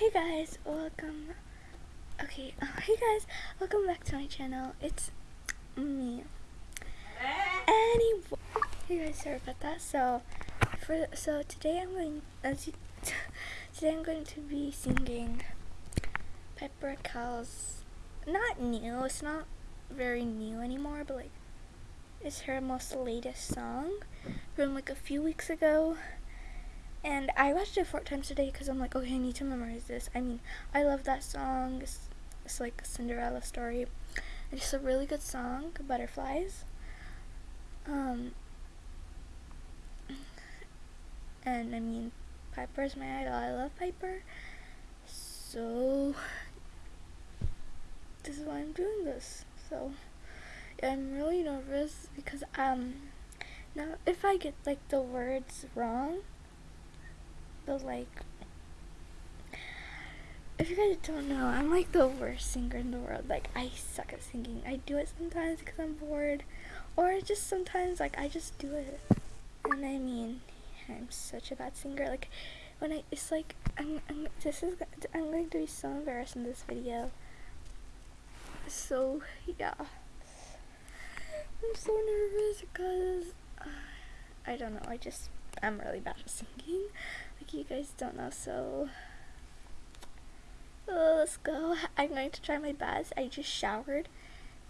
Hey guys, welcome. Okay, uh, hey guys, welcome back to my channel. It's me. Anyway, hey guys, sorry about that. So, for so today I'm going as you, today I'm going to be singing Piper Rockelle's not new. It's not very new anymore, but like it's her most latest song from like a few weeks ago. And I watched it four times today because I'm like, okay, I need to memorize this. I mean, I love that song. It's, it's like a Cinderella story. It's just a really good song, Butterflies. Um, and I mean, Piper's my idol. I love Piper. So, this is why I'm doing this. So, yeah, I'm really nervous because, um, now if I get like the words wrong, but like if you guys don't know, I'm like the worst singer in the world. Like I suck at singing. I do it sometimes because I'm bored, or just sometimes like I just do it. And I mean, I'm such a bad singer. Like when I, it's like I'm, I'm this is I'm going to be so embarrassed in this video. So yeah, I'm so nervous because uh, I don't know. I just I'm really bad at singing. Like you guys don't know so uh, let's go. I'm going to try my best. I just showered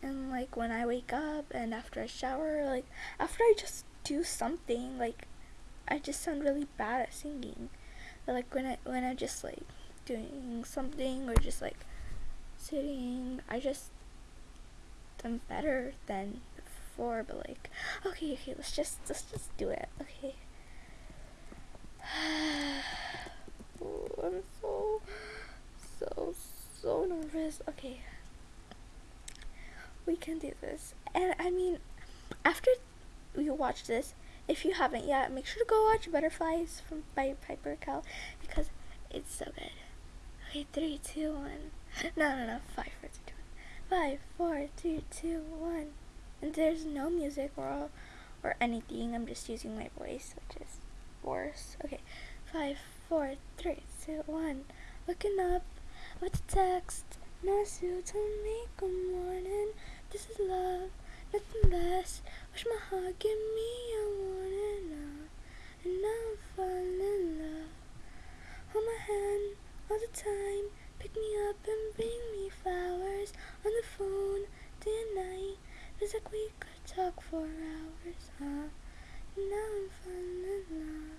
and like when I wake up and after I shower like after I just do something like I just sound really bad at singing. But like when I when I'm just like doing something or just like sitting I just I'm better than before but like okay okay let's just let's just do it okay I'm so, so, so nervous. Okay. We can do this. And I mean, after you watch this, if you haven't yet, make sure to go watch Butterflies from by Piper Rockelle because it's so good. Okay, three, two, one. No, no, no. Five, four, three, two, one. Five, four, three, two, one. And there's no music or or anything. I'm just using my voice, which is worse. Okay, five, four, three, two, one. Looking up, what's the text? Nice you to me, good morning. This is love, nothing less. Wish my heart give me a warning now, and I'm falling in love. Hold my hand all the time, pick me up and bring me flowers Four hours, huh? Now I'm falling in love.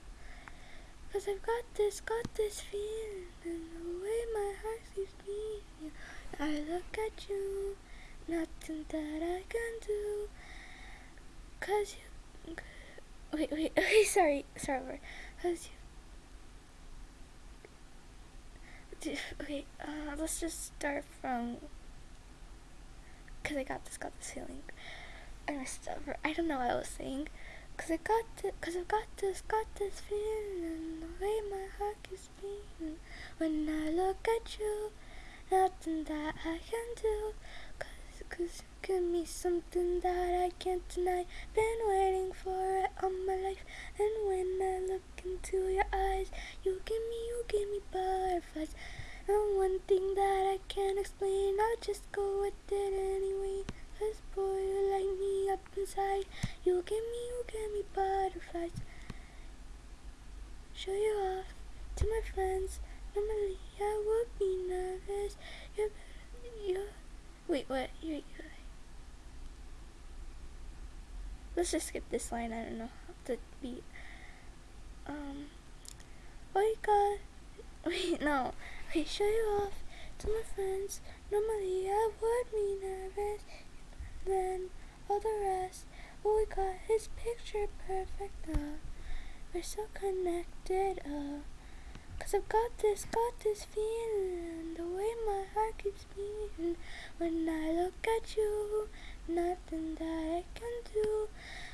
Cause I've got this, got this feeling, and the way my heart keeps beating. I look at you, nothing that I can do. Cause you. Wait, wait, okay, sorry, sorry. sorry. Cause you okay, uh, let's just start from, because I got this, got this feeling. I I don't know what I was saying. Cause I got this, cause I got this, got this feeling The way my heart is beating. When I look at you Nothing that I can do. Cause, cause you give me something that I can't deny. Been waiting for it all my life. And when I look into your eyes You give me, you give me butterflies. And one thing that I can't explain I'll just go with it anyway. Cause boy, up inside. You give me, you give me butterflies. Show you off to my friends. Normally I would be nervous. You're you. Wait, what? You, you Let's just skip this line, I don't know how to beat. Um Oh my god Wait, no. Okay, show you off to my friends. Normally I would be nervous. Then all the rest. Oh, we got his picture perfect, uh. We're so connected, uh. Cause I've got this, got this feeling, the way my heart keeps beating. When I look at you, nothing that I can do.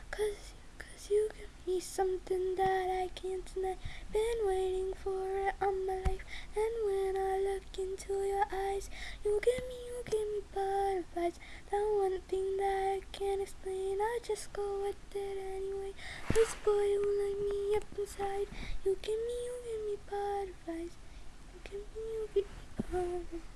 Cause, cause you give me something that I can't deny. Been waiting for it all my life. And when I look into your eyes, you give me, you give me butterflies. That one thing just go with it anyway. This boy will light me up inside. You give me, you give me butterflies. You give me, you give me butterflies.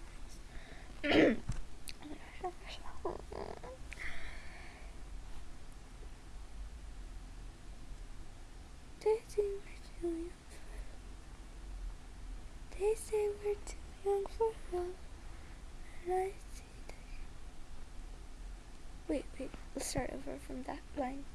They say we're too young for love, and I start over from that line.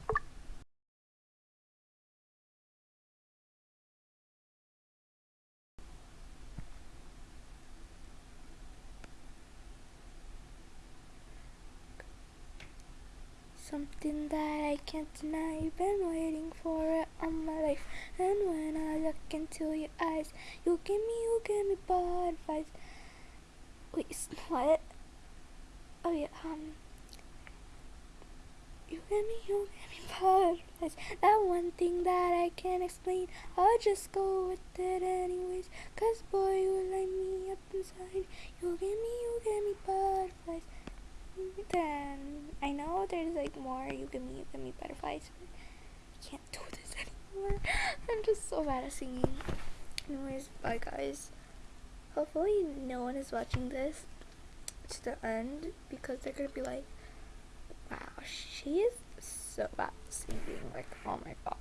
Something that I can't deny. You've been waiting for it all my life. And when I look into your eyes, you give me, you give me bad advice. Wait, what? Oh yeah, um. You give me, you get me advice. That one thing that I can't explain. I'll just go with it anyways. Cause boy, you light me up inside. You get me, you get me advice. Then I know there's like more. You give me, you give me butterflies. But I can't do this anymore. I'm just so bad at singing. Anyways, bye guys. Hopefully, no one is watching this to the end because they're gonna be like, "Wow, she is so bad at singing." Like, oh my god.